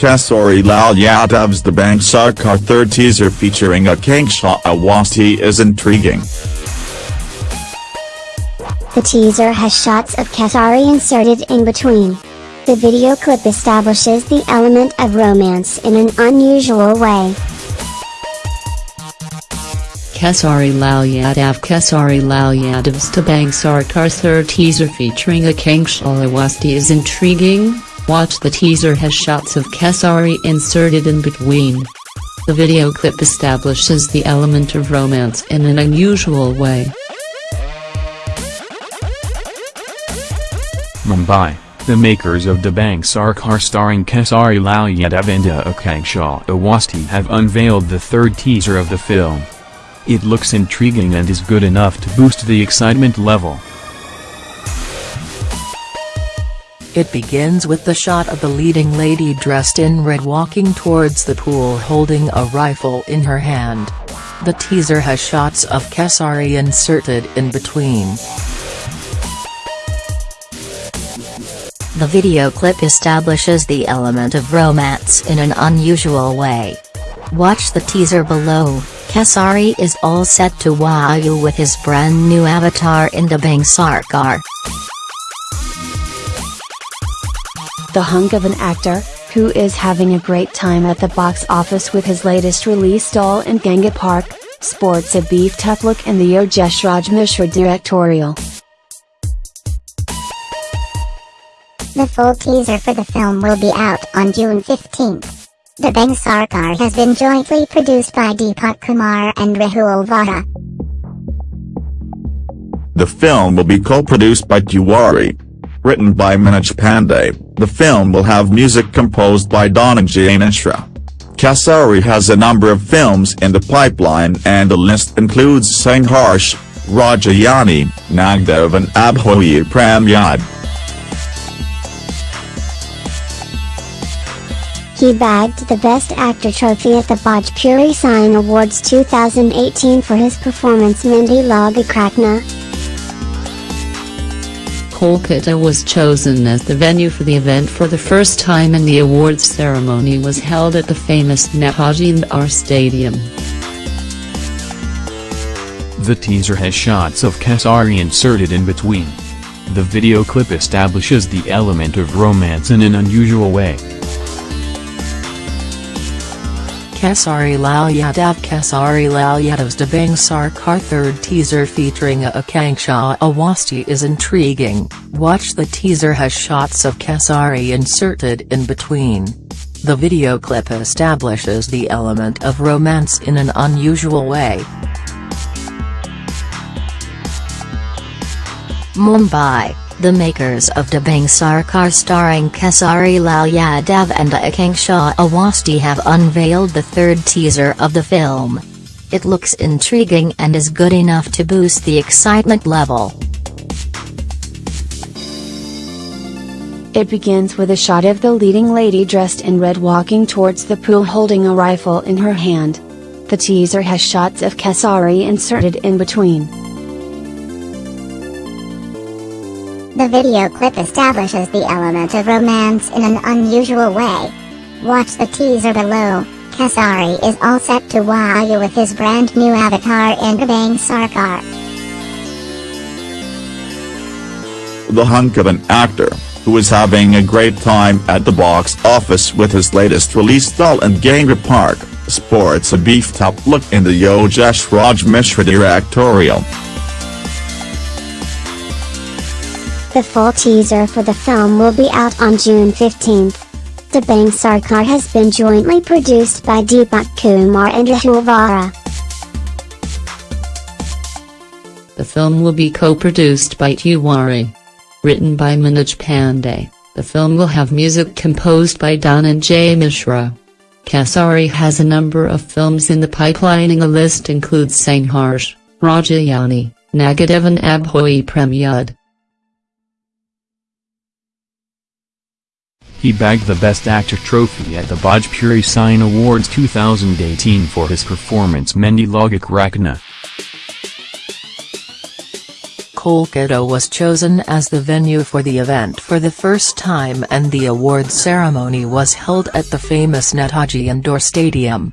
Kesari Lal Yadav's Dabangg Sarkar third teaser featuring Akanksha Awasthi is intriguing. The teaser has shots of Kesari inserted in between. The video clip establishes the element of romance in an unusual way. Kesari Lal Yadav Kesari Lal Yadav's Dabangg Sarkar third teaser featuring Akanksha Awasthi is intriguing, watch the teaser has shots of Kesari inserted in between. The video clip establishes the element of romance in an unusual way. Mumbai, the makers of Dabangg Sarkar starring Kesari Lal Yadav and Akanksha Awasthi have unveiled the third teaser of the film. It looks intriguing and is good enough to boost the excitement level. It begins with the shot of the leading lady dressed in red walking towards the pool holding a rifle in her hand. The teaser has shots of Kesari inserted in between. The video clip establishes the element of romance in an unusual way. Watch the teaser below, Kesari is all set to wow you with his brand new avatar in Dabangg Sarkar. The hunk of an actor, who is having a great time at the box office with his latest release Dulhan Ganga Paar Ke, sports a beefed up look in the Yogesh Raj Mishra directorial. The full teaser for the film will be out on June 15th. Dabangg Sarkar has been jointly produced by Deepak Kumar and Rahul Vara. The film will be co-produced by Tiwari. Written by Manoj Pandey, the film will have music composed by Dhananjay Mishra. Kesari has a number of films in the pipeline and the list includes Sangharsh, Rajayani, Nagdev and Abhoyi Pramyad. He bagged the Best Actor trophy at the Bhojpuri Sign Awards 2018 for his performance Mehndi Laga Ke Rakhna. Kolkata was chosen as the venue for the event for the first time and the awards ceremony was held at the famous Netaji Indoor Stadium. The teaser has shots of Kesari inserted in between. The video clip establishes the element of romance in an unusual way. Kesari Lal Yadav Kesari Lal Yadav's Dabangg Sarkar third teaser featuring Akanksha Awasthi is intriguing, watch the teaser has shots of Kesari inserted in between. The video clip establishes the element of romance in an unusual way. Mumbai, the makers of Dabangg Sarkar starring Kesari Lal Yadav and Akanksha Awasthi have unveiled the third teaser of the film. It looks intriguing and is good enough to boost the excitement level. It begins with a shot of the leading lady dressed in red walking towards the pool holding a rifle in her hand. The teaser has shots of Kesari inserted in between. The video clip establishes the element of romance in an unusual way. Watch the teaser below, Kesari is all set to wow you with his brand new avatar in Dabangg Sarkar. The hunk of an actor, who is having a great time at the box office with his latest release Dulhan Ganga Paar Ke, sports a beefed up look in the Yogesh Raj Mishra directorial. The full teaser for the film will be out on June 15th. Dabangg Sarkar has been jointly produced by Deepak Kumar and Rahul Vara. The film will be co-produced by Tiwari. Written by Manoj Pandey, the film will have music composed by Dhananjay Mishra. Kesari has a number of films in the pipeline and the list includes Sangharsh, Rajayani, Nagadev and Abhoyi Premyud. He bagged the Best Actor trophy at the Bhojpuri Sign Awards 2018 for his performance Mehndi Laga Ke Rakhna. Kolkata was chosen as the venue for the event for the first time and the awards ceremony was held at the famous Netaji Indoor Stadium.